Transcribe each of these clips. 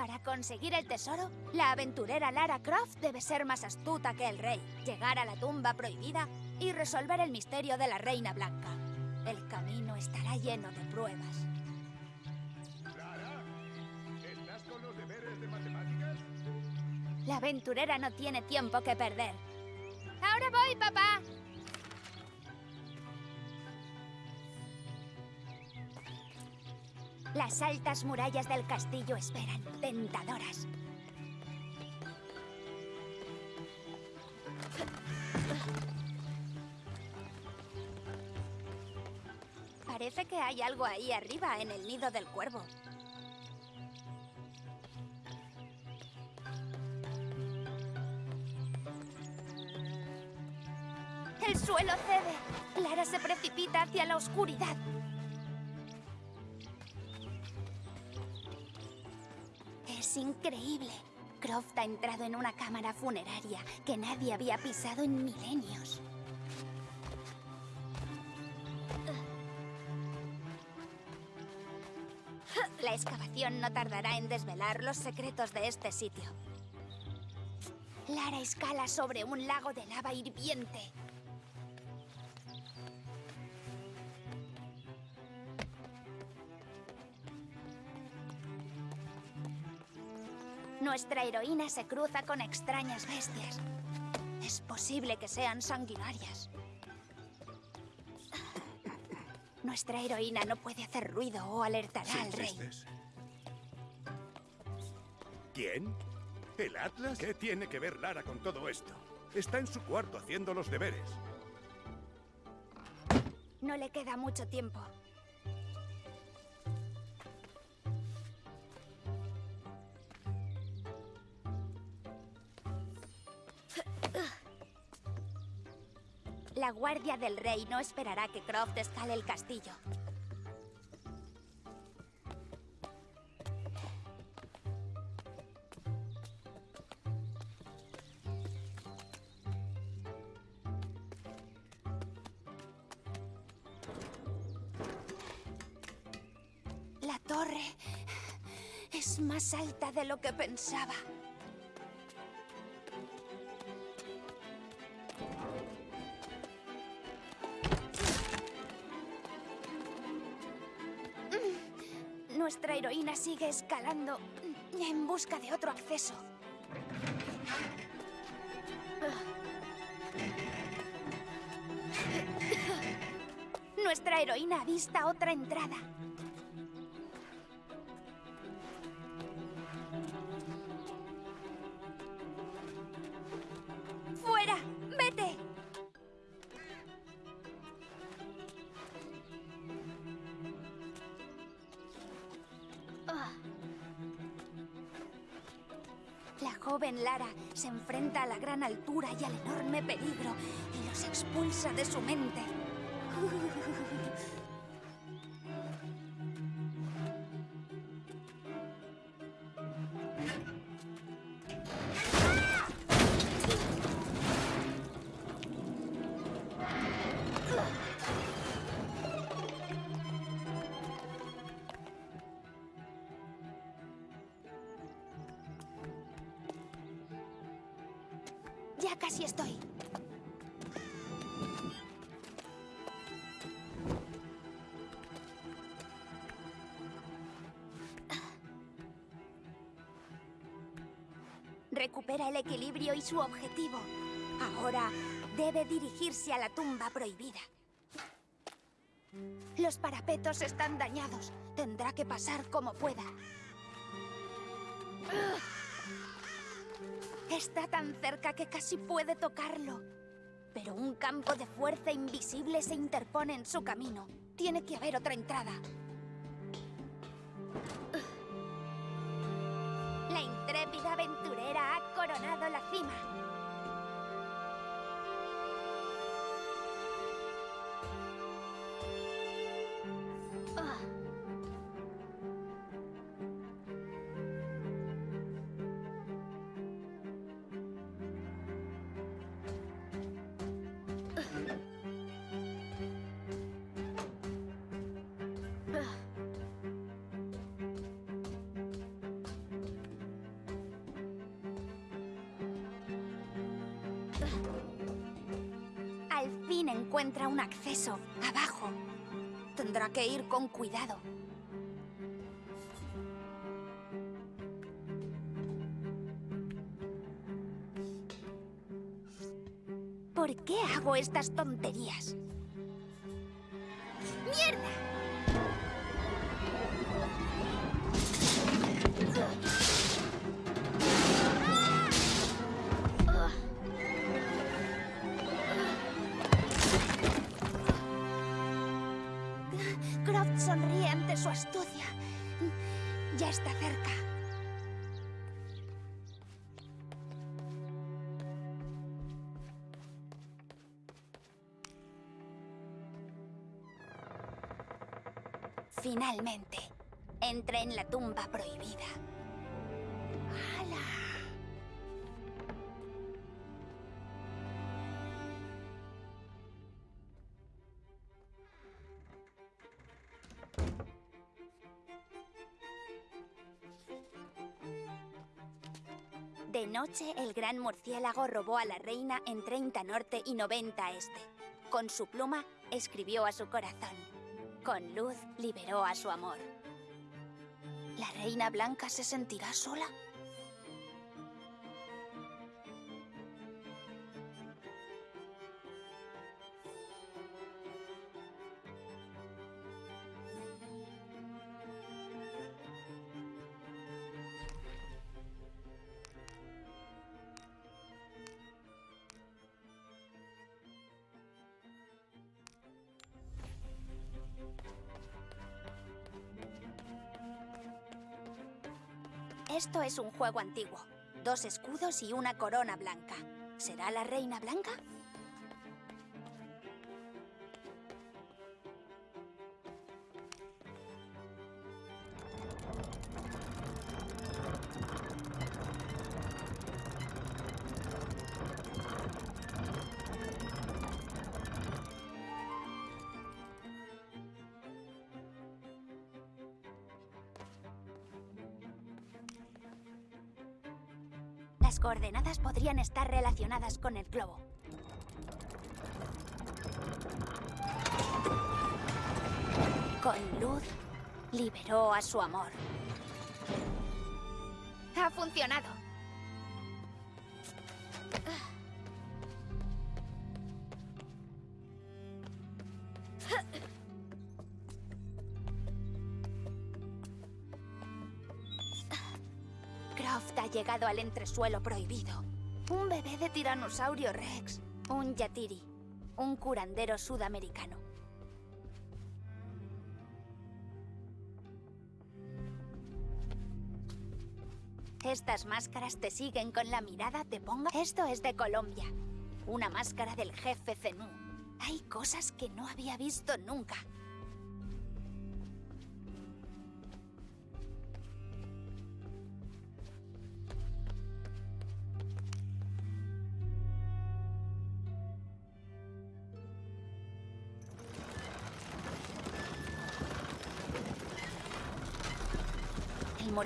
Para conseguir el tesoro, la aventurera Lara Croft debe ser más astuta que el rey, llegar a la tumba prohibida y resolver el misterio de la Reina Blanca. El camino estará lleno de pruebas. Clara, ¿estás con los deberes de matemáticas? La aventurera no tiene tiempo que perder. ¡Ahora voy, papá! Las altas murallas del castillo esperan, tentadoras. Parece que hay algo ahí arriba, en el nido del cuervo. El suelo cede. Lara se precipita hacia la oscuridad. Es increíble. Croft ha entrado en una cámara funeraria que nadie había pisado en milenios. La excavación no tardará en desvelar los secretos de este sitio. Lara escala sobre un lago de lava hirviente. Nuestra heroína se cruza con extrañas bestias. Es posible que sean sanguinarias. Nuestra heroína no puede hacer ruido o alertará al rey. ¿Quién? ¿El Atlas? ¿Qué tiene que ver Lara con todo esto? Está en su cuarto haciendo los deberes. No le queda mucho tiempo. Guardia del rey no esperará que Croft escale el castillo. La torre es más alta de lo que pensaba. Nuestra heroína sigue escalando en busca de otro acceso. Nuestra heroína avista otra entrada. La joven Lara se enfrenta a la gran altura y al enorme peligro y los expulsa de su mente. Casi estoy. Recupera el equilibrio y su objetivo. Ahora debe dirigirse a la tumba prohibida. Los parapetos están dañados. Tendrá que pasar como pueda. Está tan cerca que casi puede tocarlo. Pero un campo de fuerza invisible se interpone en su camino. Tiene que haber otra entrada. La intrépida aventurera ha coronado la cima. Al fin encuentra un acceso, abajo. Tendrá que ir con cuidado. ¿Por qué hago estas tonterías? Finalmente, entré en la tumba prohibida. ¡Hala! De noche, el gran murciélago robó a la reina en 30 norte y 90 este. Con su pluma, escribió a su corazón. Con luz, liberó a su amor. ¿La reina blanca se sentirá sola? Esto es un juego antiguo. Dos escudos y una corona blanca. ¿Será la reina blanca? Las coordenadas podrían estar relacionadas con el globo. Con luz, liberó a su amor. Ha funcionado. Ha llegado al entresuelo prohibido. Un bebé de tiranosaurio rex. Un yatiri. Un curandero sudamericano. Estas máscaras te siguen con la mirada, te ponga. Esto es de Colombia. Una máscara del jefe Zenú. Hay cosas que no había visto nunca.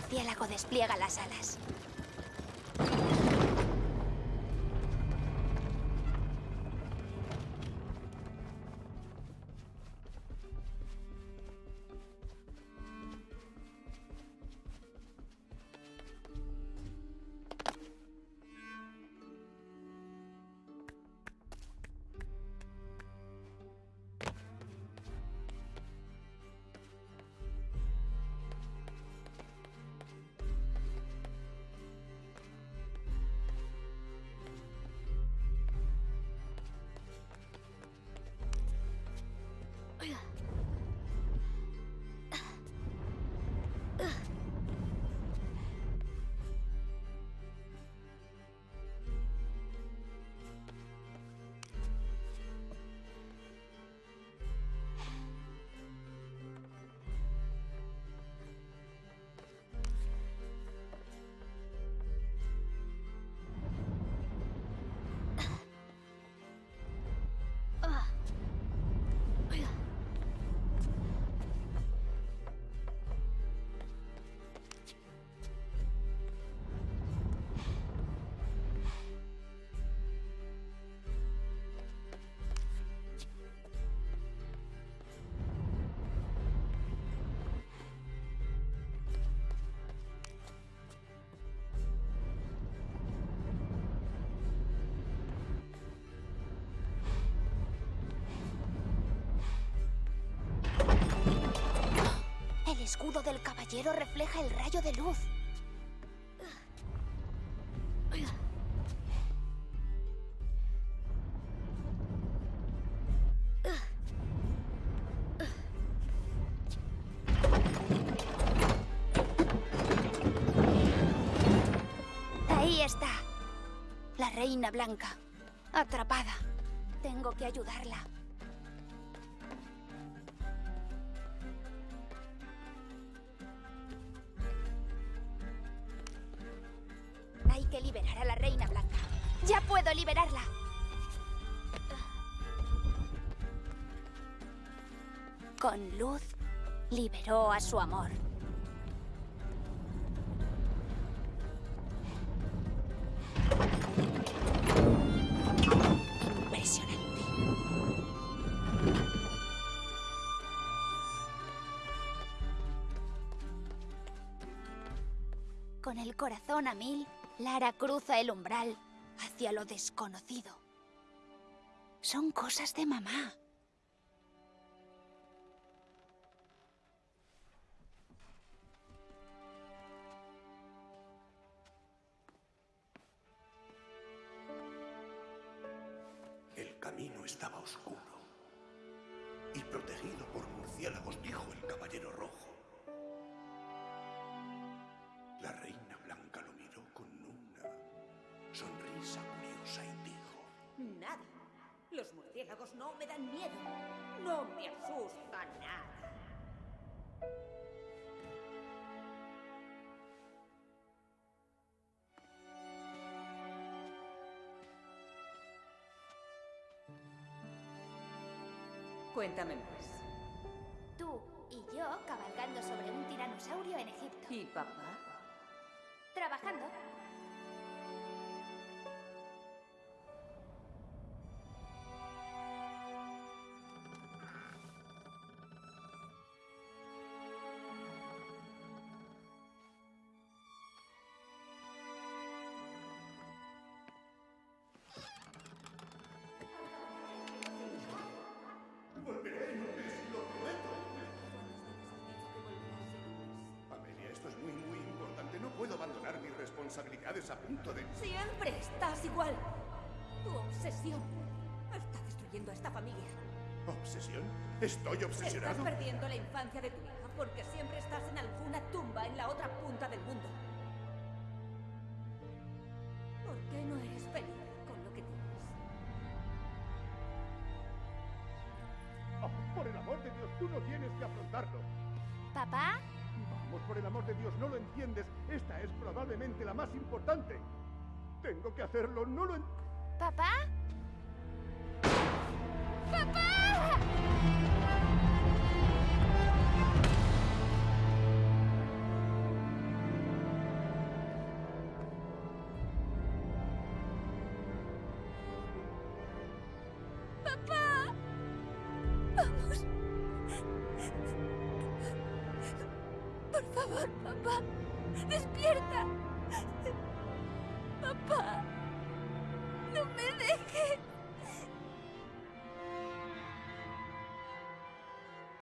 Murciélago despliega las alas. Escudo del caballero refleja el rayo de luz. Ahí está. La reina blanca. Atrapada. Tengo que ayudarla. Liberar a la reina blanca. ¡Ya puedo liberarla! Con luz, liberó a su amor. Con el corazón a mil, Lara cruza el umbral hacia lo desconocido. Son cosas de mamá. El camino estaba oscuro y protegido por murciélagos, dijo el caballero rojo. La reina sonrisa curiosa y dijo... Nada. Los murciélagos no me dan miedo. No me asusta nada. Cuéntame más. Tú y yo cabalgando sobre un tiranosaurio en Egipto. ¿Y papá? Trabajando. Responsabilidades a punto de... Siempre estás igual. Tu obsesión está destruyendo a esta familia. ¿Obsesión? ¿Estoy Estás obsesionado? perdiendo la infancia de tu hija porque siempre estás en alguna tumba en la otra punta del mundo. ¿Por qué no eres feliz con lo que tienes? Oh, por el amor de Dios, tú no tienes que afrontarlo. ¿Papá? Por el amor de Dios, no lo entiendes. Esta es probablemente la más importante. Tengo que hacerlo, no lo entiendes. ¡Papá! ¡Papá! Por favor, papá. Despierta.